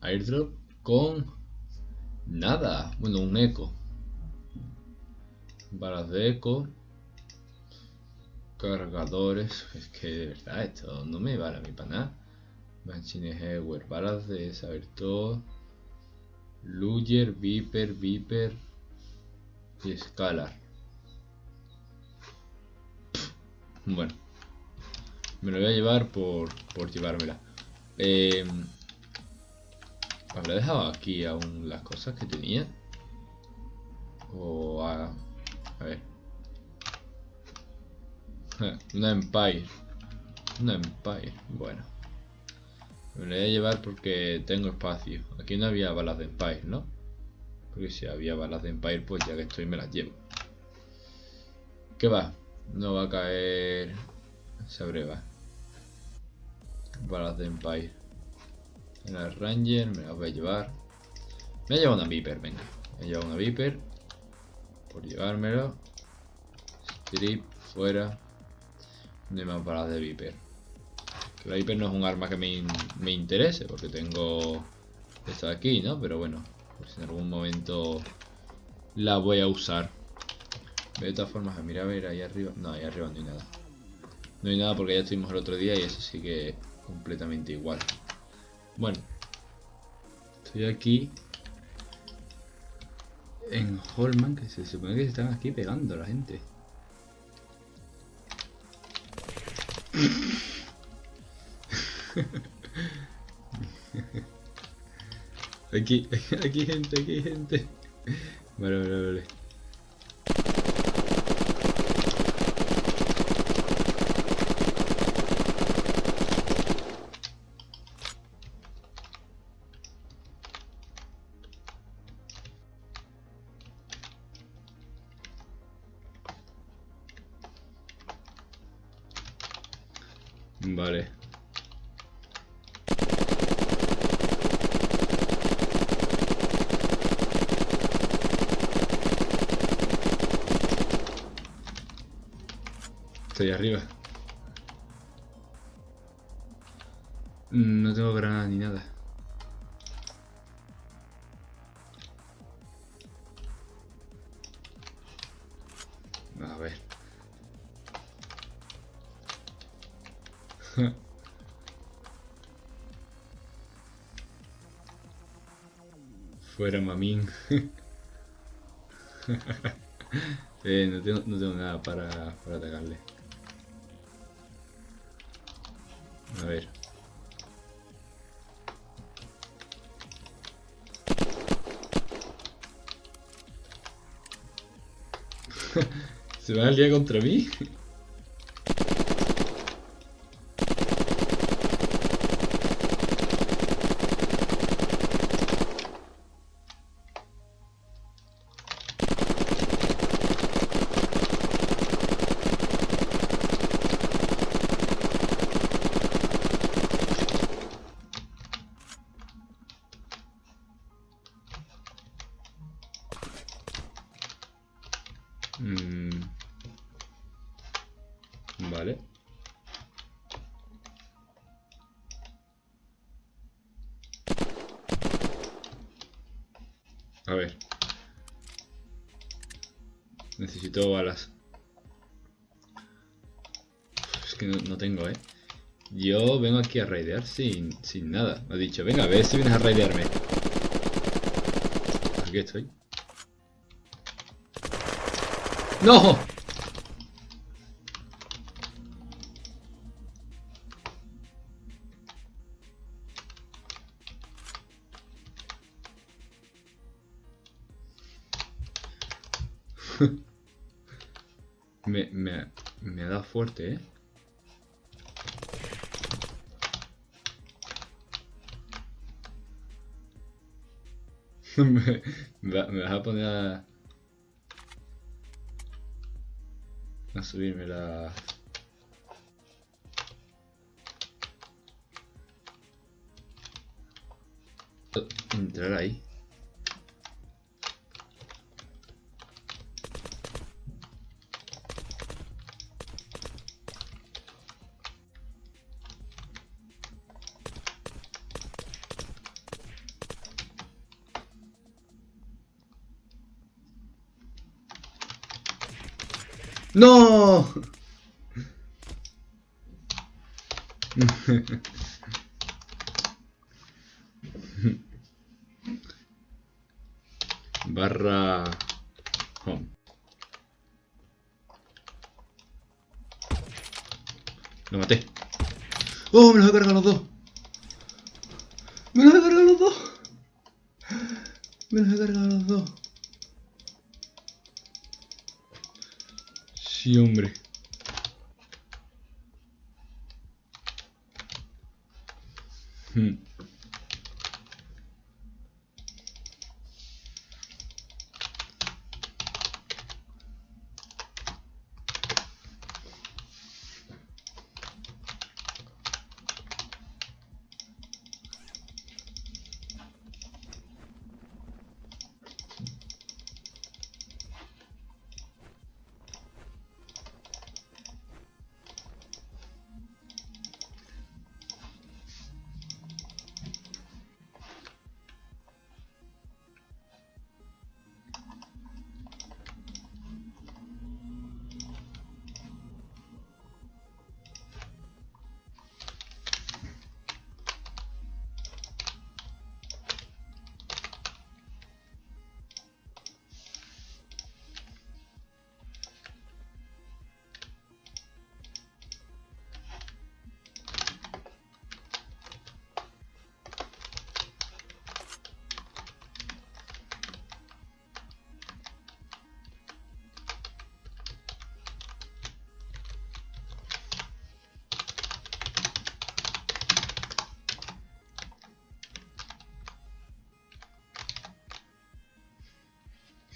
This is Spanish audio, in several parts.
airdrop con nada. Bueno, un eco. Balas de eco. Cargadores. Es que de verdad esto no me vale a mí para nada. Machine Hardware. Balas de saber todo. Luger, Viper, Viper y Scalar. Bueno, me lo voy a llevar por, por llevármela. Eh, ¿Habrá dejado aquí aún las cosas que tenía? O a... A ver. Una Empire. Una Empire. Bueno. Me lo voy a llevar porque tengo espacio. Aquí no había balas de Empire, ¿no? Porque si había balas de Empire, pues ya que estoy me las llevo. ¿Qué va? No va a caer esa breva. Balas de Empire. El Ranger me las voy a llevar. Me he llevado una Viper, venga. Me he llevado una Viper. Por llevármelo. Strip, fuera. No hay más balas de Viper. Que la Viper no es un arma que me, me interese, porque tengo esta de aquí, ¿no? Pero bueno, si en algún momento la voy a usar. De todas formas, mira a ver ahí arriba. No, ahí arriba no hay nada. No hay nada porque ya estuvimos el otro día y eso sigue completamente igual. Bueno. Estoy aquí. En Holman, que se supone que se están aquí pegando la gente. Aquí, aquí gente, aquí gente. Vale, vale, vale. Vale. Estoy arriba. No tengo granada ni nada. A ver. Fuera mamín. eh, no, tengo, no tengo nada para, para atacarle. A ver. ¿Se va a liar contra mí? Necesito balas. Es que no, tengo, ¿eh? Yo vengo aquí a raidear sin, sin nada. Me ha dicho, venga, a ver si vienes a raidearme. Aquí estoy. ¡No! Me, me, me dado fuerte, ¿eh? me, me vas a poner a... a subirme la... Entrar ahí. ¡No! barra home. Lo maté. ¡Oh! Me los he cargado los dos. Me los he cargado los dos. Me los he cargado los dos. Ciúme.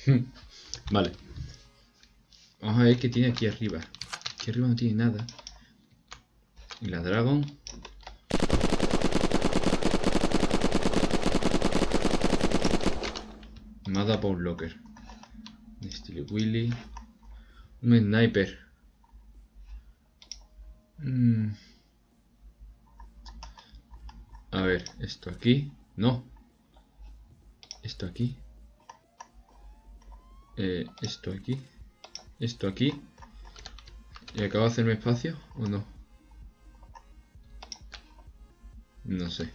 Vale. Vamos a ver qué tiene aquí arriba. Aquí arriba no tiene nada. Y la Dragon. Nada por Locker. Steel Willy. Un sniper. Mm. A ver, esto aquí. No. Esto aquí. Eh, esto aquí, esto aquí. ¿Y acabo de hacerme espacio o no? No sé.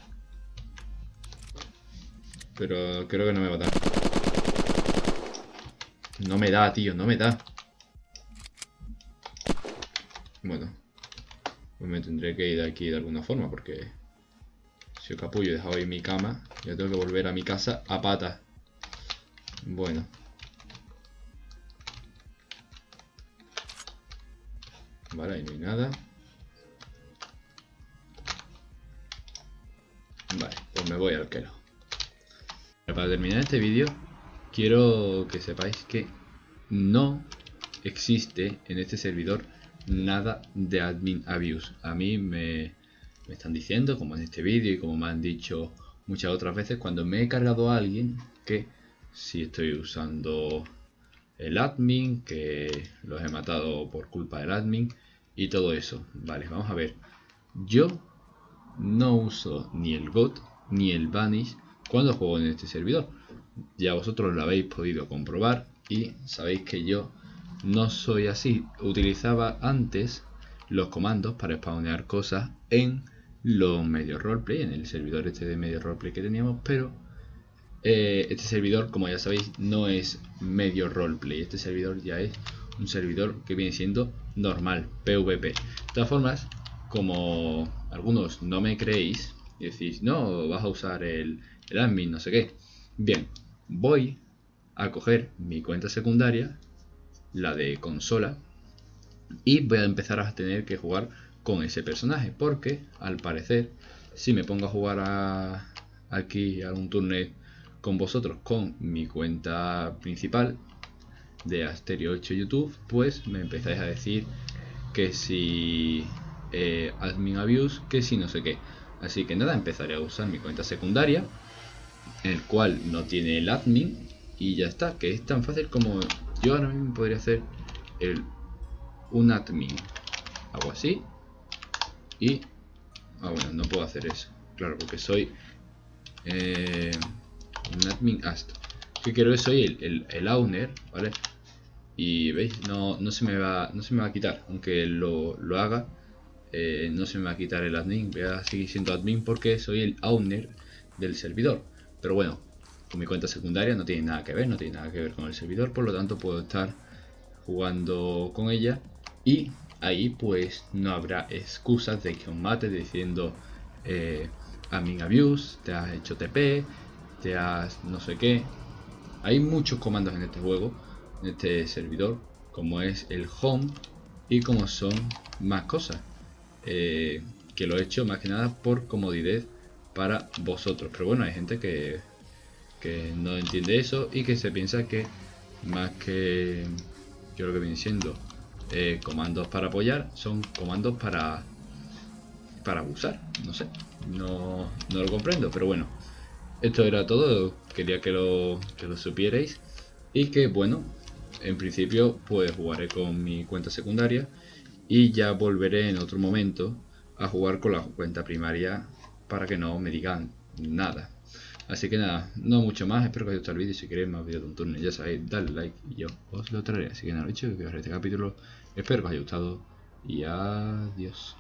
Pero creo que no me va a dar. No me da, tío, no me da. Bueno. Pues me tendré que ir de aquí de alguna forma porque... Si yo capullo he dejado mi cama, yo tengo que volver a mi casa a pata. Bueno. Vale, ahí no hay nada. Vale, pues me voy al quelo. Para terminar este vídeo, quiero que sepáis que no existe en este servidor nada de admin abuse. A mí me, me están diciendo, como en este vídeo y como me han dicho muchas otras veces, cuando me he cargado a alguien, que si estoy usando el admin, que los he matado por culpa del admin y todo eso. Vale, vamos a ver. Yo no uso ni el GOT ni el Vanish cuando juego en este servidor. Ya vosotros lo habéis podido comprobar y sabéis que yo no soy así. Utilizaba antes los comandos para spawnear cosas en los medios roleplay, en el servidor este de medio roleplay que teníamos, pero eh, este servidor, como ya sabéis, no es medio roleplay. Este servidor ya es un servidor que viene siendo normal, PvP. De todas formas, como algunos no me creéis y decís, no, vas a usar el, el admin, no sé qué. Bien, voy a coger mi cuenta secundaria, la de consola, y voy a empezar a tener que jugar con ese personaje, porque al parecer, si me pongo a jugar aquí a un turno con vosotros con mi cuenta principal, de Asterio 8 YouTube, pues me empezáis a decir que si eh, admin abuse, que si no sé qué. Así que nada, empezaré a usar mi cuenta secundaria, el cual no tiene el admin, y ya está, que es tan fácil como yo ahora mismo podría hacer el un admin. Hago así, y... Ah, bueno, no puedo hacer eso, claro, porque soy eh, un admin ast. Que quiero que soy el, el, el owner, ¿vale? y veis, no, no, se me va, no se me va a quitar, aunque lo, lo haga, eh, no se me va a quitar el admin, voy a seguir siendo admin porque soy el owner del servidor. Pero bueno, con mi cuenta secundaria no tiene nada que ver, no tiene nada que ver con el servidor, por lo tanto puedo estar jugando con ella y ahí pues no habrá excusas de que os mate diciendo eh, admin abuse, te has hecho TP, no sé qué. Hay muchos comandos en este juego este servidor, como es el home y como son más cosas. Eh, que lo he hecho más que nada por comodidad para vosotros. Pero bueno, hay gente que, que no entiende eso y que se piensa que más que yo lo que viene siendo eh, comandos para apoyar, son comandos para para abusar. No sé, no, no lo comprendo, pero bueno. Esto era todo, quería que lo, que lo supierais. Y que bueno, en principio pues jugaré con mi cuenta secundaria y ya volveré en otro momento a jugar con la cuenta primaria para que no me digan nada. Así que nada, no mucho más, espero que os haya gustado el vídeo, si queréis más vídeos de un turno ya sabéis, dale like y yo os lo traeré. Así que nada, dicho que os este capítulo, espero que os haya gustado y adiós.